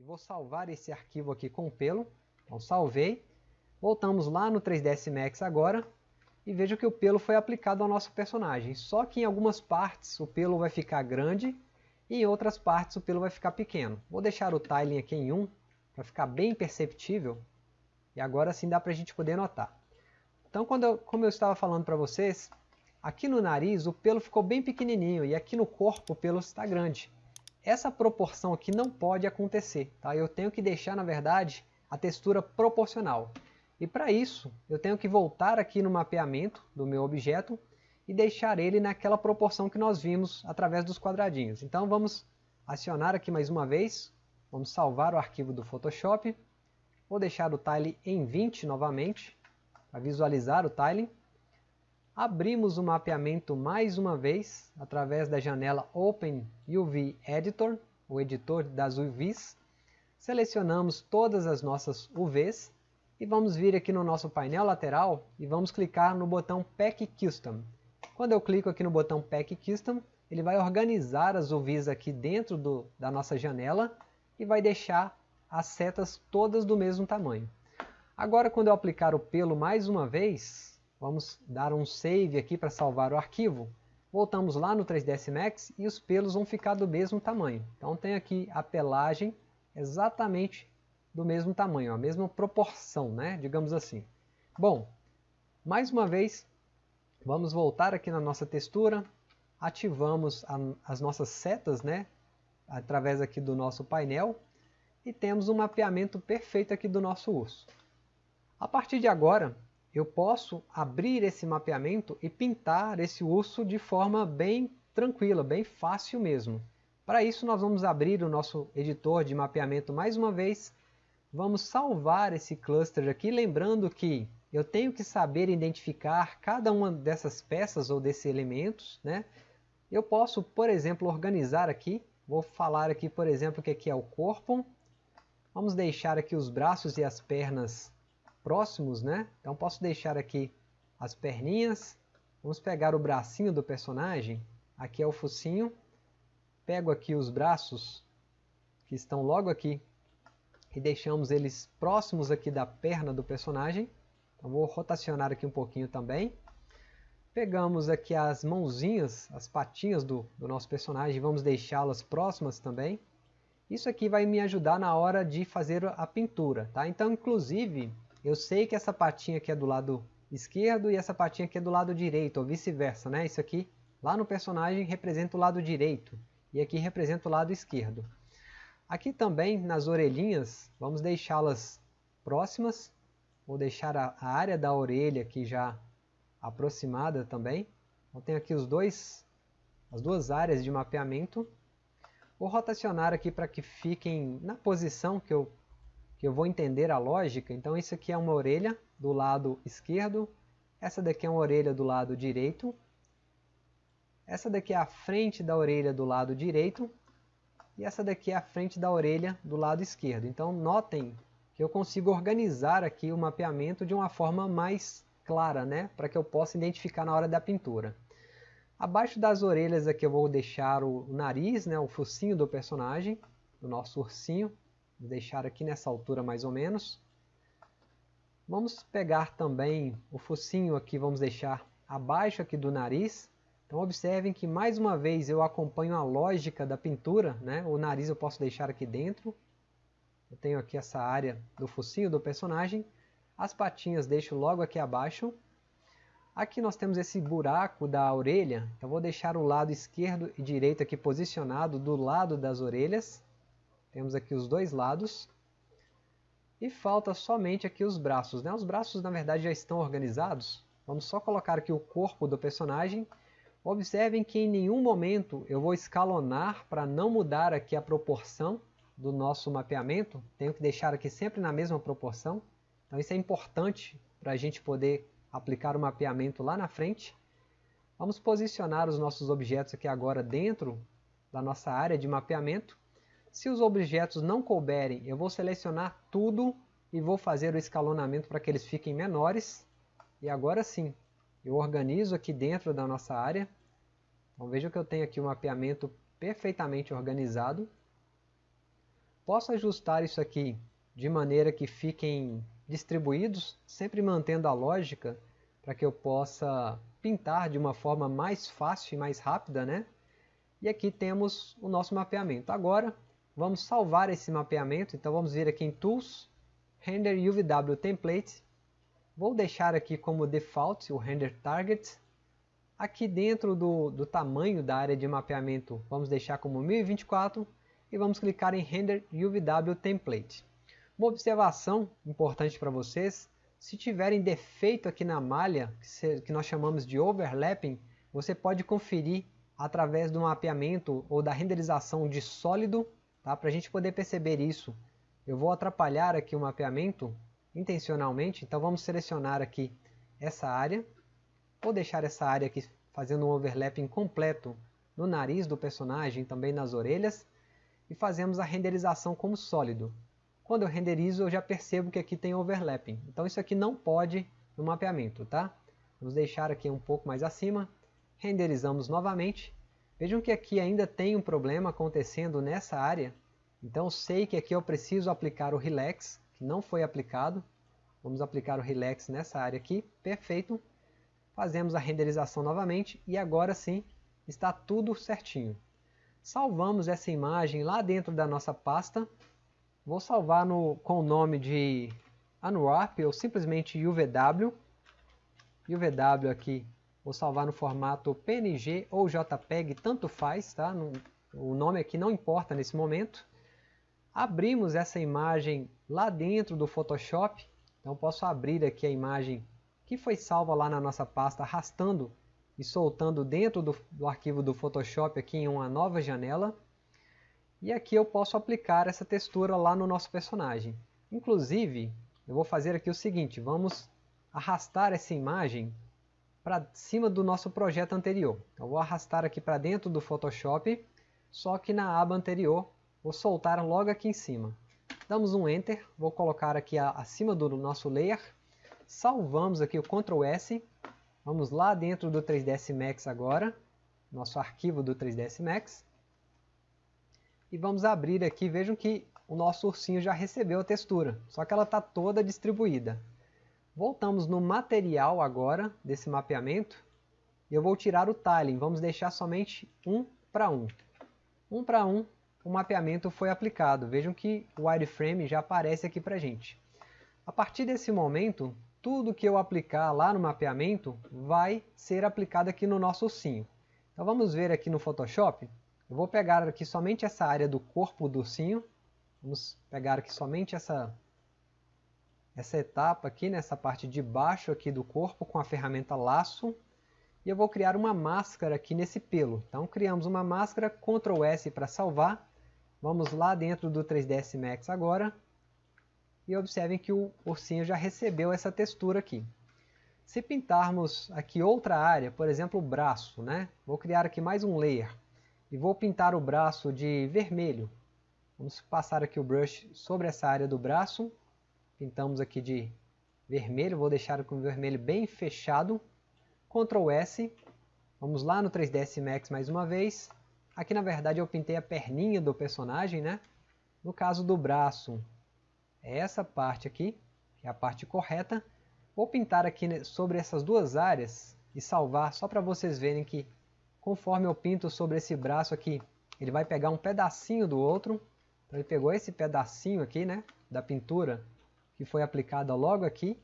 e vou salvar esse arquivo aqui com o pelo. Então salvei. Voltamos lá no 3ds Max agora e veja que o pelo foi aplicado ao nosso personagem. Só que em algumas partes o pelo vai ficar grande e em outras partes o pelo vai ficar pequeno. Vou deixar o tiling aqui em 1 para ficar bem perceptível e agora sim dá para a gente poder notar. Então quando eu, como eu estava falando para vocês, aqui no nariz o pelo ficou bem pequenininho e aqui no corpo o pelo está grande. Essa proporção aqui não pode acontecer, tá? eu tenho que deixar na verdade a textura proporcional. E para isso, eu tenho que voltar aqui no mapeamento do meu objeto e deixar ele naquela proporção que nós vimos através dos quadradinhos. Então vamos acionar aqui mais uma vez, vamos salvar o arquivo do Photoshop, vou deixar o tile em 20 novamente, para visualizar o tiling. Abrimos o mapeamento mais uma vez, através da janela Open UV Editor, o editor das UVs. Selecionamos todas as nossas UVs e vamos vir aqui no nosso painel lateral e vamos clicar no botão Pack Custom. Quando eu clico aqui no botão Pack Custom, ele vai organizar as UVs aqui dentro do, da nossa janela e vai deixar as setas todas do mesmo tamanho. Agora quando eu aplicar o pelo mais uma vez, vamos dar um save aqui para salvar o arquivo, voltamos lá no 3ds Max e os pelos vão ficar do mesmo tamanho. Então tem aqui a pelagem exatamente do mesmo tamanho, a mesma proporção, né? digamos assim. Bom, mais uma vez, vamos voltar aqui na nossa textura, ativamos a, as nossas setas, né? através aqui do nosso painel, e temos um mapeamento perfeito aqui do nosso urso. A partir de agora, eu posso abrir esse mapeamento e pintar esse urso de forma bem tranquila, bem fácil mesmo. Para isso nós vamos abrir o nosso editor de mapeamento mais uma vez Vamos salvar esse cluster aqui, lembrando que eu tenho que saber identificar cada uma dessas peças ou desses elementos. Né? Eu posso, por exemplo, organizar aqui. Vou falar aqui, por exemplo, que aqui é o corpo. Vamos deixar aqui os braços e as pernas próximos. Né? Então posso deixar aqui as perninhas. Vamos pegar o bracinho do personagem. Aqui é o focinho. Pego aqui os braços que estão logo aqui e deixamos eles próximos aqui da perna do personagem. Então vou rotacionar aqui um pouquinho também. Pegamos aqui as mãozinhas, as patinhas do, do nosso personagem, vamos deixá-las próximas também. Isso aqui vai me ajudar na hora de fazer a pintura, tá? Então, inclusive, eu sei que essa patinha aqui é do lado esquerdo e essa patinha aqui é do lado direito, ou vice-versa, né? Isso aqui, lá no personagem, representa o lado direito, e aqui representa o lado esquerdo. Aqui também nas orelhinhas, vamos deixá-las próximas. Vou deixar a, a, área da orelha aqui já aproximada também. Então tenho aqui os dois, as duas áreas de mapeamento. Vou rotacionar aqui para que fiquem na posição que eu, que eu vou entender a lógica. Então isso aqui é uma orelha do lado esquerdo. Essa daqui é uma orelha do lado direito. Essa daqui é a frente da orelha do lado direito e essa daqui é a frente da orelha do lado esquerdo. Então notem que eu consigo organizar aqui o mapeamento de uma forma mais clara, né? para que eu possa identificar na hora da pintura. Abaixo das orelhas aqui eu vou deixar o nariz, né? o focinho do personagem, do nosso ursinho. Vou deixar aqui nessa altura mais ou menos. Vamos pegar também o focinho aqui, vamos deixar abaixo aqui do nariz. Então observem que mais uma vez eu acompanho a lógica da pintura, né? o nariz eu posso deixar aqui dentro, eu tenho aqui essa área do focinho do personagem, as patinhas deixo logo aqui abaixo, aqui nós temos esse buraco da orelha, eu vou deixar o lado esquerdo e direito aqui posicionado do lado das orelhas, temos aqui os dois lados, e falta somente aqui os braços, né? os braços na verdade já estão organizados, vamos só colocar aqui o corpo do personagem, Observem que em nenhum momento eu vou escalonar para não mudar aqui a proporção do nosso mapeamento. Tenho que deixar aqui sempre na mesma proporção. Então isso é importante para a gente poder aplicar o mapeamento lá na frente. Vamos posicionar os nossos objetos aqui agora dentro da nossa área de mapeamento. Se os objetos não couberem, eu vou selecionar tudo e vou fazer o escalonamento para que eles fiquem menores. E agora sim, eu organizo aqui dentro da nossa área. Então veja que eu tenho aqui um mapeamento perfeitamente organizado. posso ajustar isso aqui de maneira que fiquem distribuídos, sempre mantendo a lógica para que eu possa pintar de uma forma mais fácil e mais rápida, né? E aqui temos o nosso mapeamento. Agora, vamos salvar esse mapeamento, então vamos vir aqui em Tools, Render UVW Template, vou deixar aqui como default o Render Target, aqui dentro do, do tamanho da área de mapeamento vamos deixar como 1024 e vamos clicar em Render UVW Template. Uma observação importante para vocês, se tiverem defeito aqui na malha, que nós chamamos de overlapping, você pode conferir através do mapeamento ou da renderização de sólido, tá? para a gente poder perceber isso. Eu vou atrapalhar aqui o mapeamento intencionalmente, então vamos selecionar aqui essa área, vou deixar essa área aqui fazendo um overlapping completo no nariz do personagem, também nas orelhas, e fazemos a renderização como sólido. Quando eu renderizo, eu já percebo que aqui tem overlapping. Então isso aqui não pode no mapeamento, tá? Vamos deixar aqui um pouco mais acima. Renderizamos novamente. Vejam que aqui ainda tem um problema acontecendo nessa área. Então sei que aqui eu preciso aplicar o Relax, que não foi aplicado. Vamos aplicar o Relax nessa área aqui. Perfeito. Fazemos a renderização novamente e agora sim está tudo certinho. Salvamos essa imagem lá dentro da nossa pasta Vou salvar no, com o nome de Unwarp ou simplesmente UVW. UVW aqui, vou salvar no formato PNG ou JPEG, tanto faz, tá? O nome aqui não importa nesse momento. Abrimos essa imagem lá dentro do Photoshop, então posso abrir aqui a imagem que foi salva lá na nossa pasta, arrastando e soltando dentro do, do arquivo do Photoshop aqui em uma nova janela. E aqui eu posso aplicar essa textura lá no nosso personagem. Inclusive, eu vou fazer aqui o seguinte, vamos arrastar essa imagem para cima do nosso projeto anterior. Então, eu vou arrastar aqui para dentro do Photoshop, só que na aba anterior vou soltar logo aqui em cima. Damos um Enter, vou colocar aqui acima do nosso layer, salvamos aqui o Ctrl S, vamos lá dentro do 3ds Max agora, nosso arquivo do 3ds Max, e vamos abrir aqui, vejam que o nosso ursinho já recebeu a textura, só que ela está toda distribuída. Voltamos no material agora desse mapeamento e eu vou tirar o tiling, vamos deixar somente um para um. Um para um, o mapeamento foi aplicado, vejam que o wireframe já aparece aqui para gente. A partir desse momento, tudo que eu aplicar lá no mapeamento vai ser aplicado aqui no nosso ursinho. Então vamos ver aqui no Photoshop, eu vou pegar aqui somente essa área do corpo do ursinho. Vamos pegar aqui somente essa, essa etapa aqui, nessa parte de baixo aqui do corpo com a ferramenta laço. E eu vou criar uma máscara aqui nesse pelo. Então criamos uma máscara, Ctrl S para salvar. Vamos lá dentro do 3ds Max agora. E observem que o ursinho já recebeu essa textura aqui. Se pintarmos aqui outra área, por exemplo o braço, né? vou criar aqui mais um layer e vou pintar o braço de vermelho. Vamos passar aqui o brush sobre essa área do braço, pintamos aqui de vermelho, vou deixar com o vermelho bem fechado, Ctrl S, vamos lá no 3ds Max mais uma vez, aqui na verdade eu pintei a perninha do personagem, né? No caso do braço, é essa parte aqui, que é a parte correta, vou pintar aqui sobre essas duas áreas e salvar só para vocês verem que conforme eu pinto sobre esse braço aqui, ele vai pegar um pedacinho do outro. Então ele pegou esse pedacinho aqui, né, da pintura que foi aplicada logo aqui.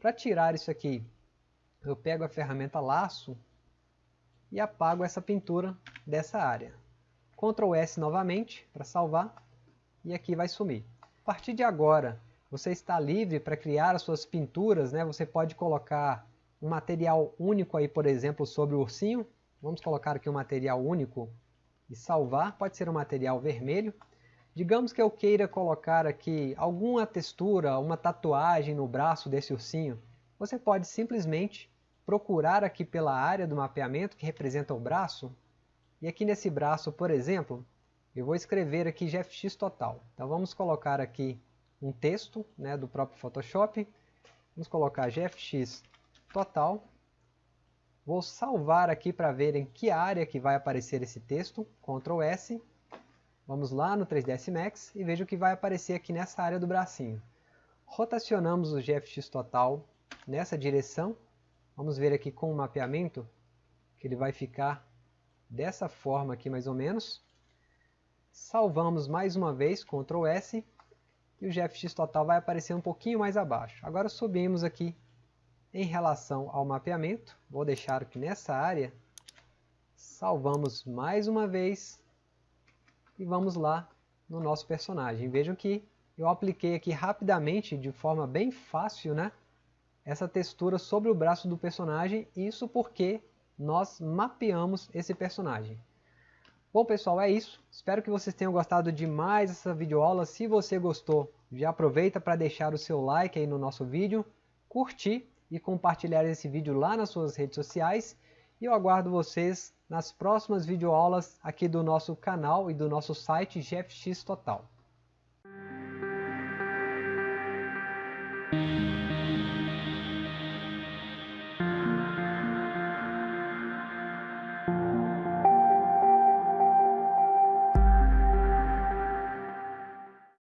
Para tirar isso aqui, eu pego a ferramenta laço e apago essa pintura dessa área. Ctrl S novamente para salvar e aqui vai sumir. A partir de agora, você está livre para criar as suas pinturas, né? Você pode colocar um material único aí, por exemplo, sobre o ursinho, Vamos colocar aqui um material único e salvar. Pode ser um material vermelho. Digamos que eu queira colocar aqui alguma textura, uma tatuagem no braço desse ursinho. Você pode simplesmente procurar aqui pela área do mapeamento que representa o braço. E aqui nesse braço, por exemplo, eu vou escrever aqui GFX total. Então vamos colocar aqui um texto né, do próprio Photoshop. Vamos colocar GFX total. Vou salvar aqui para ver em que área que vai aparecer esse texto, Ctrl S. Vamos lá no 3ds Max e veja o que vai aparecer aqui nessa área do bracinho. Rotacionamos o GFX total nessa direção. Vamos ver aqui com o mapeamento que ele vai ficar dessa forma aqui mais ou menos. Salvamos mais uma vez, Ctrl S, e o GFX total vai aparecer um pouquinho mais abaixo. Agora subimos aqui em relação ao mapeamento, vou deixar aqui nessa área, salvamos mais uma vez e vamos lá no nosso personagem. Vejam que eu apliquei aqui rapidamente, de forma bem fácil, né? essa textura sobre o braço do personagem, isso porque nós mapeamos esse personagem. Bom pessoal, é isso. Espero que vocês tenham gostado de mais essa videoaula. Se você gostou, já aproveita para deixar o seu like aí no nosso vídeo, curtir e compartilhar esse vídeo lá nas suas redes sociais. E eu aguardo vocês nas próximas videoaulas aqui do nosso canal e do nosso site GFX Total.